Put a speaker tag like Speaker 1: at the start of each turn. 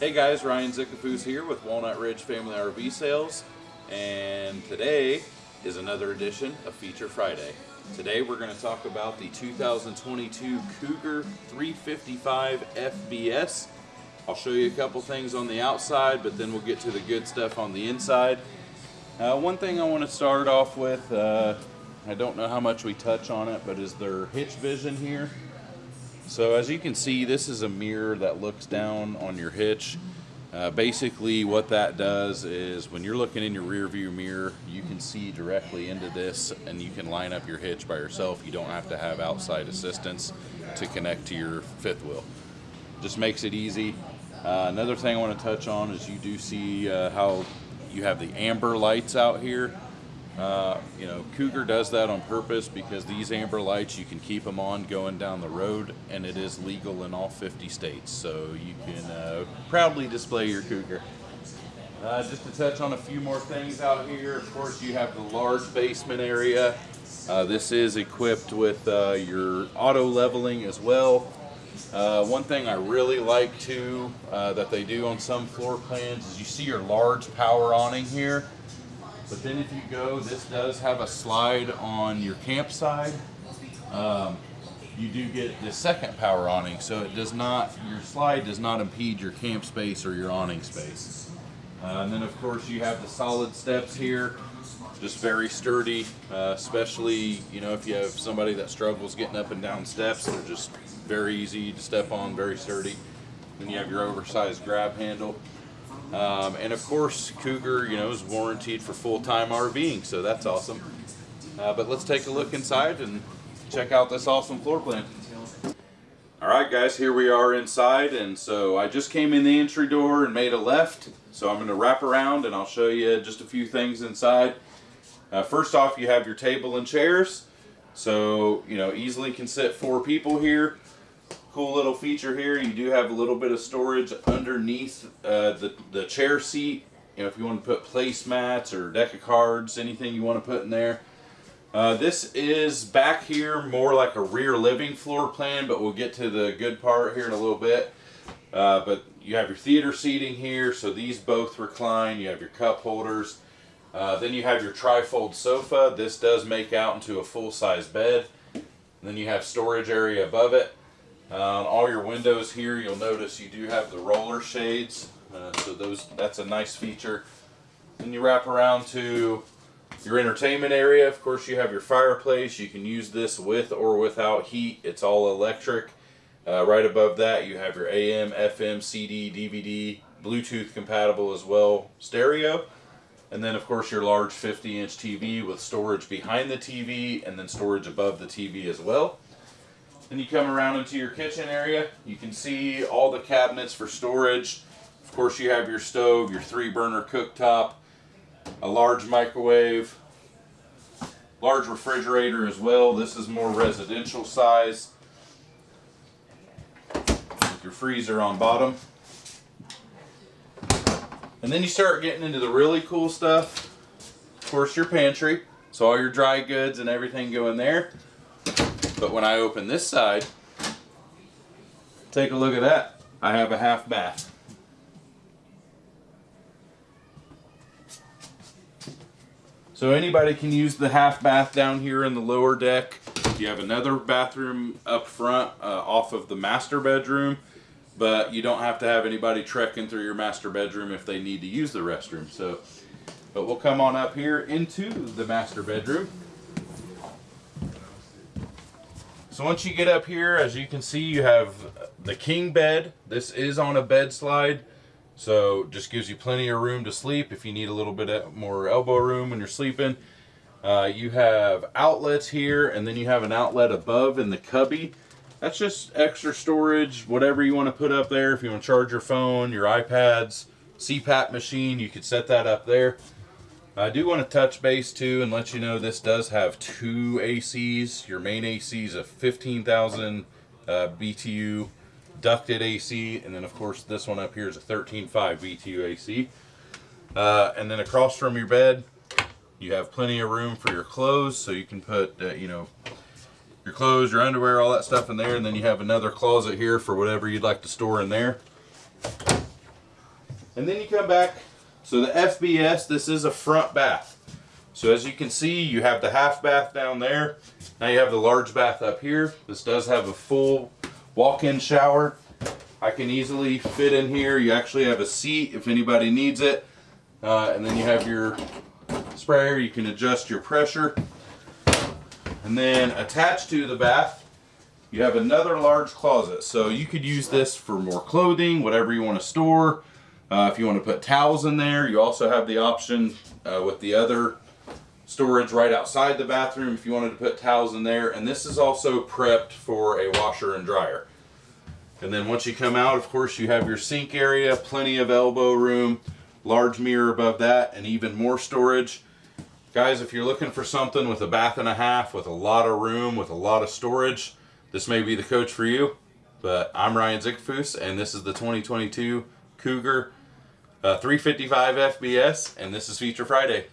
Speaker 1: Hey guys, Ryan Zickafoose here with Walnut Ridge Family RV Sales, and today is another edition of Feature Friday. Today we're going to talk about the 2022 Cougar 355 FBS. I'll show you a couple things on the outside, but then we'll get to the good stuff on the inside. Uh, one thing I want to start off with, uh, I don't know how much we touch on it, but is their hitch vision here. So as you can see, this is a mirror that looks down on your hitch. Uh, basically what that does is when you're looking in your rear view mirror, you can see directly into this and you can line up your hitch by yourself. You don't have to have outside assistance to connect to your fifth wheel. Just makes it easy. Uh, another thing I want to touch on is you do see uh, how you have the amber lights out here. Uh, you know, Cougar does that on purpose because these amber lights, you can keep them on going down the road and it is legal in all 50 states. So you can uh, proudly display your Cougar. Uh, just to touch on a few more things out here, of course you have the large basement area. Uh, this is equipped with uh, your auto leveling as well. One thing I really like too that they do on some floor plans is you see your large power awning here. But then if you go, this does have a slide on your camp side. Um, you do get the second power awning, so it does not, your slide does not impede your camp space or your awning space. Uh, and then of course you have the solid steps here, just very sturdy, uh, especially, you know, if you have somebody that struggles getting up and down steps, they're just very easy to step on, very sturdy. Then you have your oversized grab handle. Um, and of course, Cougar, you know, is warranted for full-time RVing, so that's awesome. Uh, but let's take a look inside and check out this awesome floor plan. All right, guys, here we are inside, and so I just came in the entry door and made a left. So I'm going to wrap around and I'll show you just a few things inside. Uh, first off, you have your table and chairs. So, you know, easily can sit four people here cool little feature here. You do have a little bit of storage underneath uh, the, the chair seat. You know, if you want to put placemats or deck of cards, anything you want to put in there. Uh, this is back here more like a rear living floor plan, but we'll get to the good part here in a little bit. Uh, but you have your theater seating here, so these both recline. You have your cup holders. Uh, then you have your trifold sofa. This does make out into a full-size bed. And then you have storage area above it. On all your windows here, you'll notice you do have the roller shades. Uh, so those that's a nice feature. Then you wrap around to your entertainment area. Of course, you have your fireplace. You can use this with or without heat. It's all electric. Uh, right above that, you have your AM, FM, CD, DVD, Bluetooth compatible as well, stereo. And then, of course, your large 50-inch TV with storage behind the TV and then storage above the TV as well. Then you come around into your kitchen area. You can see all the cabinets for storage. Of course, you have your stove, your three burner cooktop, a large microwave, large refrigerator as well. This is more residential size. With your freezer on bottom. And then you start getting into the really cool stuff. Of course, your pantry. So all your dry goods and everything go in there. But when I open this side, take a look at that. I have a half bath. So anybody can use the half bath down here in the lower deck. You have another bathroom up front uh, off of the master bedroom, but you don't have to have anybody trekking through your master bedroom if they need to use the restroom. So, but we'll come on up here into the master bedroom. So once you get up here, as you can see, you have the king bed. This is on a bed slide, so just gives you plenty of room to sleep if you need a little bit more elbow room when you're sleeping. Uh, you have outlets here, and then you have an outlet above in the cubby. That's just extra storage, whatever you want to put up there. If you want to charge your phone, your iPads, CPAP machine, you could set that up there. I do want to touch base too and let you know this does have two ACs. Your main AC is a 15,000 uh, BTU ducted AC and then of course this one up here is a 13.5 BTU AC. Uh, and then across from your bed you have plenty of room for your clothes so you can put uh, you know your clothes, your underwear, all that stuff in there and then you have another closet here for whatever you'd like to store in there. And then you come back. So the FBS, this is a front bath. So as you can see, you have the half bath down there. Now you have the large bath up here. This does have a full walk-in shower. I can easily fit in here. You actually have a seat if anybody needs it. Uh, and then you have your sprayer. You can adjust your pressure. And then attached to the bath, you have another large closet. So you could use this for more clothing, whatever you want to store. Uh, if you want to put towels in there, you also have the option uh, with the other storage right outside the bathroom if you wanted to put towels in there. And this is also prepped for a washer and dryer. And then once you come out, of course, you have your sink area, plenty of elbow room, large mirror above that, and even more storage. Guys, if you're looking for something with a bath and a half, with a lot of room, with a lot of storage, this may be the coach for you. But I'm Ryan Zickafoose, and this is the 2022 Cougar uh, 355 FBS, and this is Feature Friday.